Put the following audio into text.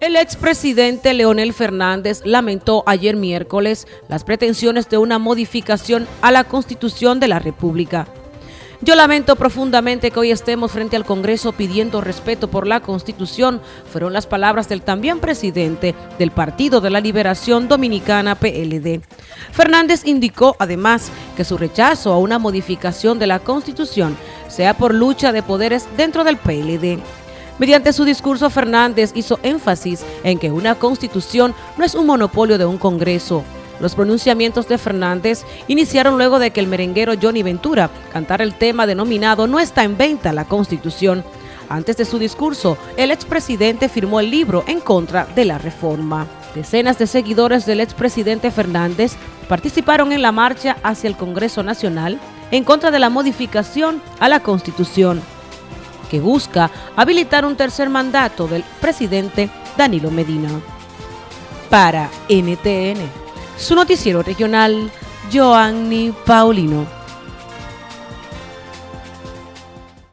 El expresidente Leonel Fernández lamentó ayer miércoles las pretensiones de una modificación a la Constitución de la República. Yo lamento profundamente que hoy estemos frente al Congreso pidiendo respeto por la Constitución, fueron las palabras del también presidente del Partido de la Liberación Dominicana PLD. Fernández indicó además que su rechazo a una modificación de la Constitución sea por lucha de poderes dentro del PLD. Mediante su discurso, Fernández hizo énfasis en que una constitución no es un monopolio de un Congreso. Los pronunciamientos de Fernández iniciaron luego de que el merenguero Johnny Ventura cantara el tema denominado No está en venta la Constitución. Antes de su discurso, el expresidente firmó el libro en contra de la reforma. Decenas de seguidores del expresidente Fernández participaron en la marcha hacia el Congreso Nacional en contra de la modificación a la Constitución que busca habilitar un tercer mandato del presidente Danilo Medina. Para NTN, su noticiero regional, Joanny Paulino.